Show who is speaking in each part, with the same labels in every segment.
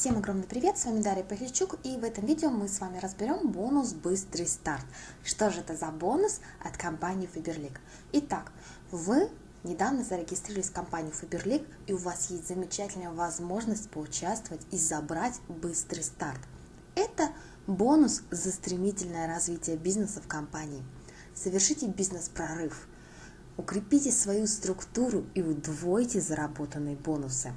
Speaker 1: Всем огромный привет, с вами Дарья Пахильчук и в этом видео мы с вами разберем бонус «Быстрый старт». Что же это за бонус от компании Faberlic? Итак, вы недавно зарегистрировались в компании Faberlic и у вас есть замечательная возможность поучаствовать и забрать «Быстрый старт». Это бонус за стремительное развитие бизнеса в компании. Совершите бизнес-прорыв, укрепите свою структуру и удвойте заработанные бонусы.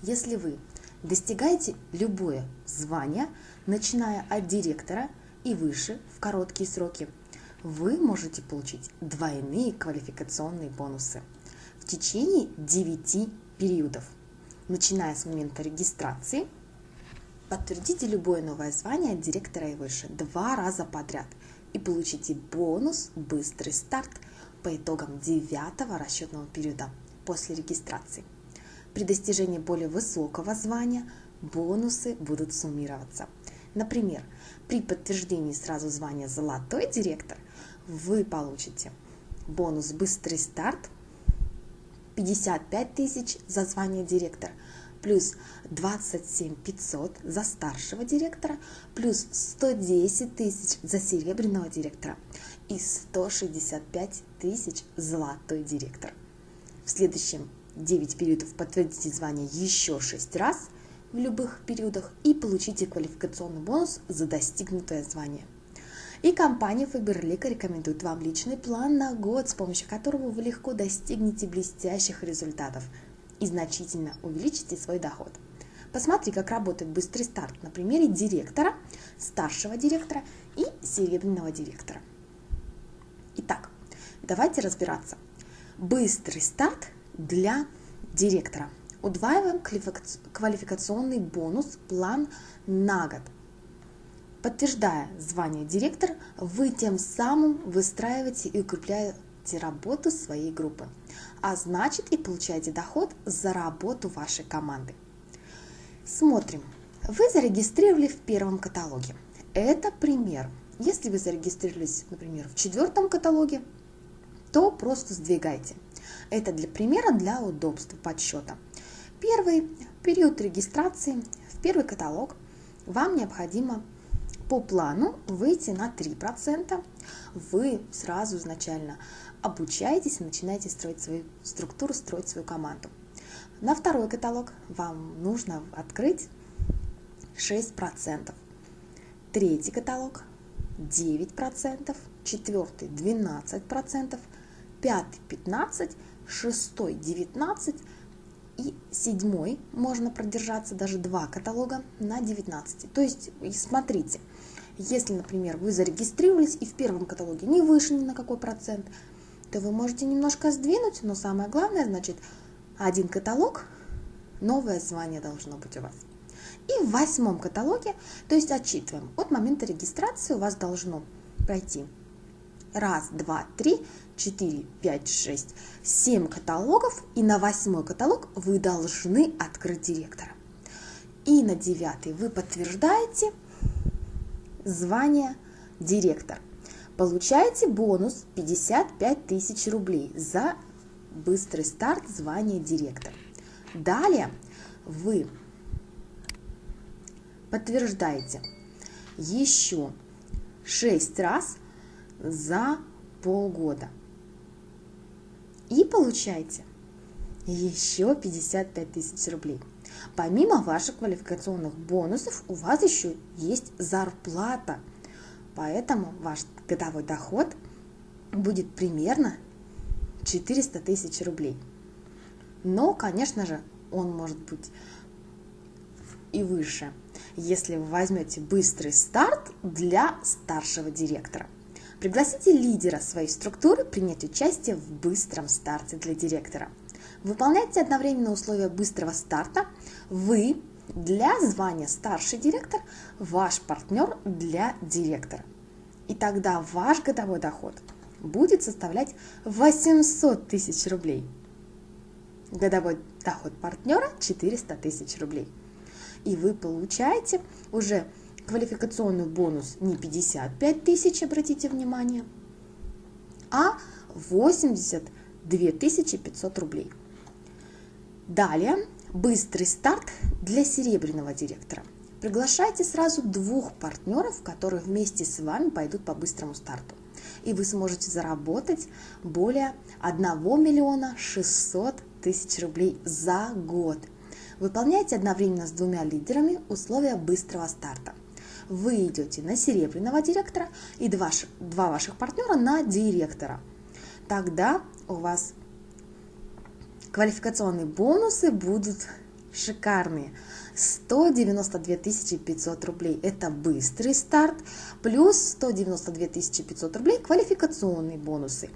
Speaker 1: Если вы Достигайте любое звание, начиная от директора и выше в короткие сроки. Вы можете получить двойные квалификационные бонусы в течение 9 периодов, начиная с момента регистрации. Подтвердите любое новое звание от директора и выше два раза подряд и получите бонус «Быстрый старт» по итогам девятого расчетного периода после регистрации. При достижении более высокого звания бонусы будут суммироваться. Например, при подтверждении сразу звания «Золотой директор» вы получите бонус «Быстрый старт» 55 тысяч за звание директора, плюс 27 500 за старшего директора, плюс 110 тысяч за серебряного директора и 165 тысяч золотой директор. В следующем 9 периодов подтвердите звание еще 6 раз в любых периодах и получите квалификационный бонус за достигнутое звание. И компания Faberlic рекомендует вам личный план на год, с помощью которого вы легко достигнете блестящих результатов и значительно увеличите свой доход. Посмотри, как работает быстрый старт на примере директора, старшего директора и серебряного директора. Итак, давайте разбираться. Быстрый старт для директора. Удваиваем квалификационный бонус план на год. Подтверждая звание директора, вы тем самым выстраиваете и укрепляете работу своей группы, а значит и получаете доход за работу вашей команды. Смотрим. Вы зарегистрировали в первом каталоге. Это пример. Если вы зарегистрировались, например, в четвертом каталоге, то просто сдвигайте. Это для примера, для удобства подсчета. Первый период регистрации в первый каталог вам необходимо по плану выйти на 3%. Вы сразу изначально обучаетесь начинаете строить свою структуру, строить свою команду. На второй каталог вам нужно открыть 6%. Третий каталог 9%, четвертый 12%, пятый 15%, шестой 19 и седьмой можно продержаться даже два каталога на 19. То есть смотрите, если, например, вы зарегистрировались и в первом каталоге не вышли ни на какой процент, то вы можете немножко сдвинуть, но самое главное, значит, один каталог, новое звание должно быть у вас. И в восьмом каталоге, то есть отчитываем, от момента регистрации у вас должно пройти раз, два, три, четыре, пять, шесть, семь каталогов, и на восьмой каталог вы должны открыть директора. И на девятый вы подтверждаете звание директор. Получаете бонус 55 тысяч рублей за быстрый старт звания директор. Далее вы подтверждаете еще 6 раз за полгода. И получаете еще 55 тысяч рублей. Помимо ваших квалификационных бонусов, у вас еще есть зарплата. Поэтому ваш годовой доход будет примерно 400 тысяч рублей. Но, конечно же, он может быть и выше, если вы возьмете быстрый старт для старшего директора. Пригласите лидера своей структуры принять участие в быстром старте для директора. Выполняйте одновременно условия быстрого старта. Вы для звания старший директор, ваш партнер для директора. И тогда ваш годовой доход будет составлять 800 тысяч рублей. Годовой доход партнера 400 тысяч рублей. И вы получаете уже квалификационный бонус не 55 тысяч, обратите внимание, а 82 500 рублей. Далее Быстрый старт для серебряного директора. Приглашайте сразу двух партнеров, которые вместе с вами пойдут по быстрому старту. И вы сможете заработать более 1 миллиона 600 тысяч рублей за год. Выполняйте одновременно с двумя лидерами условия быстрого старта. Вы идете на серебряного директора и два, два ваших партнера на директора. Тогда у вас квалификационные бонусы будут шикарные. 192 500 рублей – это быстрый старт, плюс 192 500 рублей – квалификационные бонусы,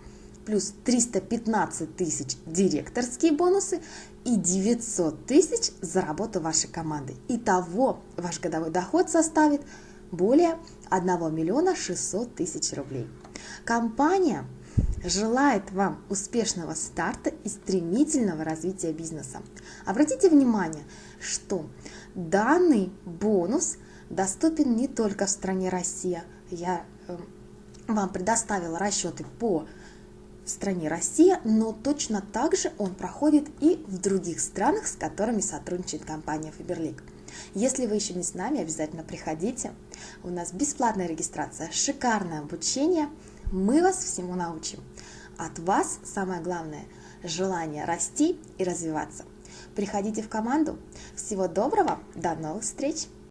Speaker 1: плюс 315 тысяч директорские бонусы и 900 тысяч за работу вашей команды. Итого ваш годовой доход составит более 1 миллиона 600 тысяч рублей. Компания желает вам успешного старта и стремительного развития бизнеса. Обратите внимание, что данный бонус доступен не только в стране Россия. Я э, вам предоставила расчеты по стране Россия, но точно так же он проходит и в других странах, с которыми сотрудничает компания Faberlic. Если вы еще не с нами, обязательно приходите. У нас бесплатная регистрация, шикарное обучение. Мы вас всему научим. От вас самое главное – желание расти и развиваться. Приходите в команду. Всего доброго, до новых встреч!